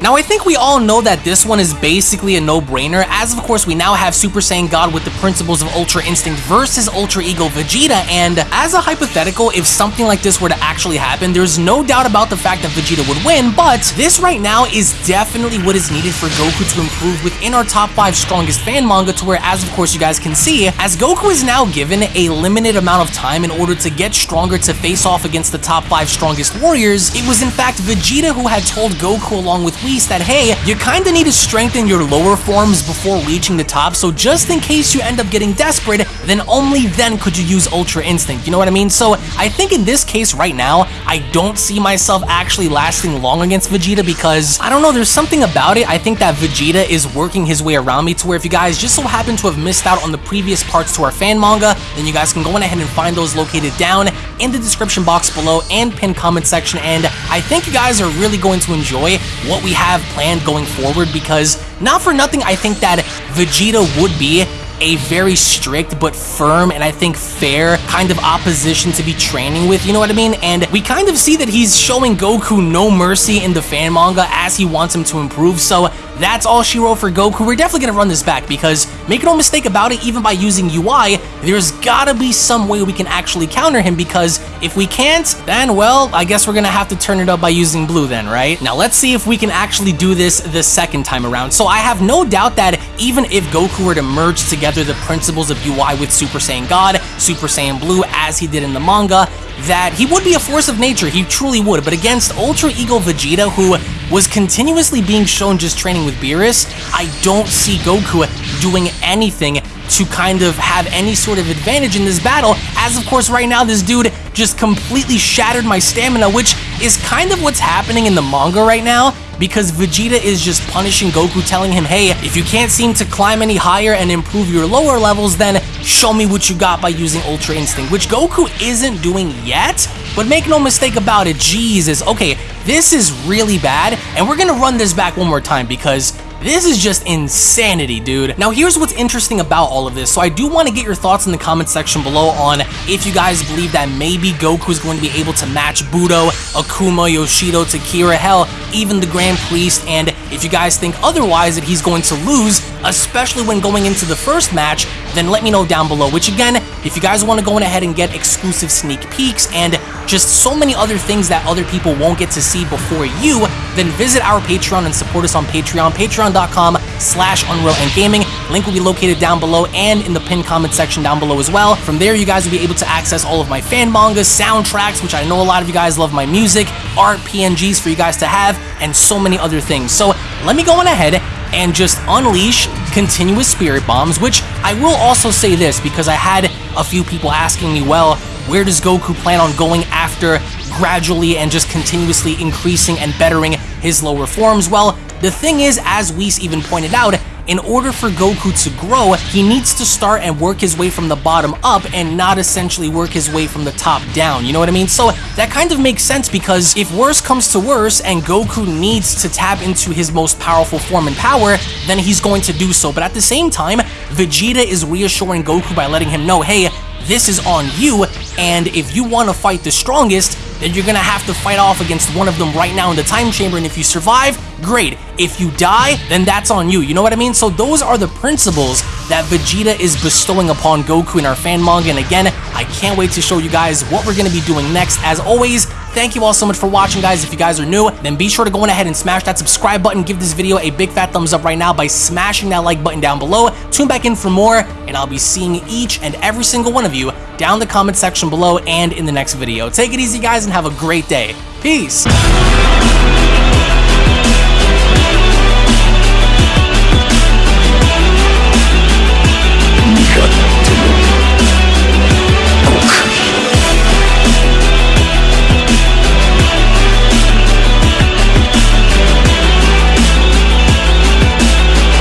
Now, I think we all know that this one is basically a no-brainer, as of course we now have Super Saiyan God with the principles of Ultra Instinct versus Ultra Ego Vegeta, and as a hypothetical, if something like this were to actually happen, there's no doubt about the fact that Vegeta would win, but this right now is definitely what is needed for Goku to improve within our top 5 strongest fan manga to where, as of course you guys can see, as Goku is now given a limited amount of time in order to get stronger to face off against the top 5 strongest warriors, it was in fact Vegeta who had told Goku along with That, hey, you kinda need to strengthen your lower forms before reaching the top, so just in case you end up getting desperate, then only then could you use Ultra Instinct, you know what I mean? So I think in this case right now, I don't see myself actually lasting long against Vegeta because, I don't know, there's something about it, I think that Vegeta is working his way around me to where if you guys just so happen to have missed out on the previous parts to our fan manga, then you guys can go on ahead and find those located down in the description box below and pinned comment section, and I think you guys are really going to enjoy what we have planned going forward because, not for nothing, I think that Vegeta would be a very strict but firm and I think fair kind of opposition to be training with, you know what I mean? And we kind of see that he's showing Goku no mercy in the fan manga as he wants him to improve, so that's all she wrote for Goku. We're definitely going to run this back because, make no mistake about it, even by using UI, there's gotta be some way we can actually counter him because if we can't, then, well, I guess we're going to have to turn it up by using blue then, right? Now, let's see if we can actually do this the second time around. So I have no doubt that even if Goku were to merge together the principles of UI with Super Saiyan God, Super Saiyan Blue, as he did in the manga, that he would be a force of nature, he truly would, but against Ultra Ego Vegeta, who was continuously being shown just training with Beerus, I don't see Goku doing anything to kind of have any sort of advantage in this battle, as of course right now this dude just completely shattered my stamina, which is kind of what's happening in the manga right now, because Vegeta is just punishing Goku, telling him, hey, if you can't seem to climb any higher and improve your lower levels, then show me what you got by using Ultra Instinct, which Goku isn't doing yet, but make no mistake about it, Jesus, okay, this is really bad, and we're gonna run this back one more time because this is just insanity, dude. Now, here's what's interesting about all of this. So I do want to get your thoughts in the comment section below on if you guys believe that maybe Goku is going to be able to match Budo, Akuma, Yoshido, Takira, hell, even the Grand Priest, and if you guys think otherwise that he's going to lose, especially when going into the first match, then let me know down below, which again, if you guys want to go on ahead and get exclusive sneak peeks and just so many other things that other people won't get to see before you, then visit our Patreon and support us on Patreon, patreon.com slash Unreal and Gaming. Link will be located down below and in the pinned comment section down below as well. From there, you guys will be able to access all of my fan mangas, soundtracks, which I know a lot of you guys love my music, art, PNGs for you guys to have, and so many other things. So let me go on ahead and just unleash continuous spirit bombs, which I will also say this because I had a few people asking me, well, where does Goku plan on going after gradually and just continuously increasing and bettering his lower forms? Well, the thing is, as Whis even pointed out, in order for Goku to grow, he needs to start and work his way from the bottom up and not essentially work his way from the top down, you know what I mean? So that kind of makes sense because if worse comes to worse and Goku needs to tap into his most powerful form and power, then he's going to do so. But at the same time, Vegeta is reassuring Goku by letting him know, hey, this is on you, and if you want to fight the strongest, then you're gonna have to fight off against one of them right now in the time chamber, and if you survive, great. If you die, then that's on you, you know what I mean? So those are the principles that Vegeta is bestowing upon Goku in our fan manga, and again, I can't wait to show you guys what we're gonna be doing next. As always, Thank you all so much for watching, guys. If you guys are new, then be sure to go on ahead and smash that subscribe button. Give this video a big fat thumbs up right now by smashing that like button down below. Tune back in for more, and I'll be seeing each and every single one of you down in the comment section below and in the next video. Take it easy, guys, and have a great day. Peace!